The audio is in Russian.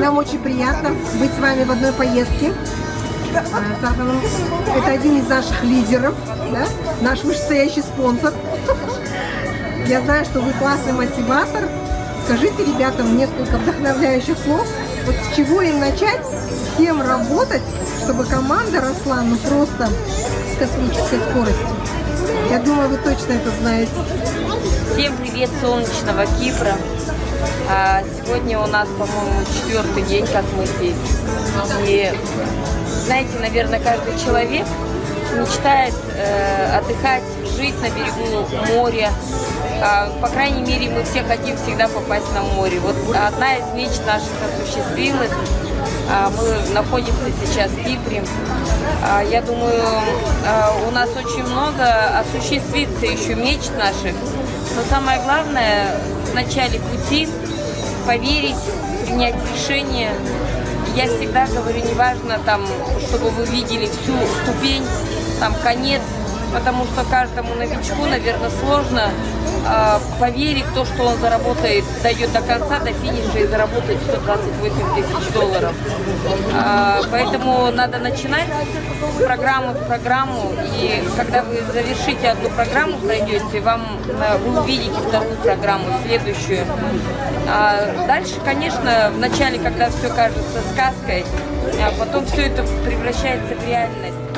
Нам очень приятно быть с вами в одной поездке. Сахаров – Это один из наших лидеров, да? наш вышестоящий спонсор. Я знаю, что вы классный мотиватор. Скажите ребятам несколько вдохновляющих слов. Вот с чего им начать, с кем работать, чтобы команда росла, ну просто с космической скоростью. Я думаю, вы точно это знаете. Всем привет солнечного Кипра. А, Сегодня у нас, по-моему, четвертый день, как мы здесь. И знаете, наверное, каждый человек мечтает э, отдыхать, жить на берегу моря. А, по крайней мере, мы все хотим всегда попасть на море. Вот одна из мечт наших осуществилась. А, мы находимся сейчас в Кипре. Я думаю, у нас очень много осуществится еще мечт наших. Но самое главное в начале пути поверить, принять решение. Я всегда говорю, неважно там, чтобы вы видели всю ступень, там конец, потому что каждому новичку, наверное, сложно э, поверить то, что он заработает, дойдет до конца, до финиша и заработает 128 тысяч долларов. А, поэтому надо начинать с программы в программу, и когда вы завершите одну программу, пройдете, вам э, вы увидите вторую программу, следующую. А дальше, конечно, в начале, когда все кажется сказкой, а потом все это превращается в реальность.